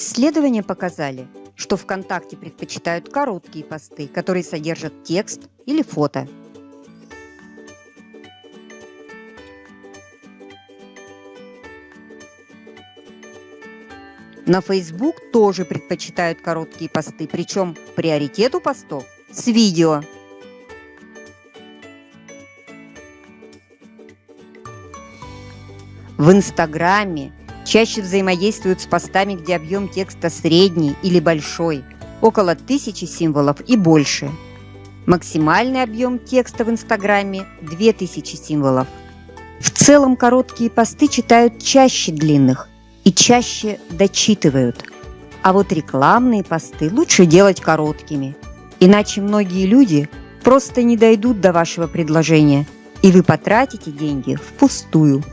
Исследования показали, что ВКонтакте предпочитают короткие посты, которые содержат текст или фото. На Facebook тоже предпочитают короткие посты, причем приоритет у постов с видео. В Инстаграме чаще взаимодействуют с постами, где объем текста средний или большой, около тысячи символов и больше. Максимальный объем текста в Инстаграме – 2000 символов. В целом короткие посты читают чаще длинных – и чаще дочитывают. А вот рекламные посты лучше делать короткими, иначе многие люди просто не дойдут до вашего предложения, и вы потратите деньги впустую.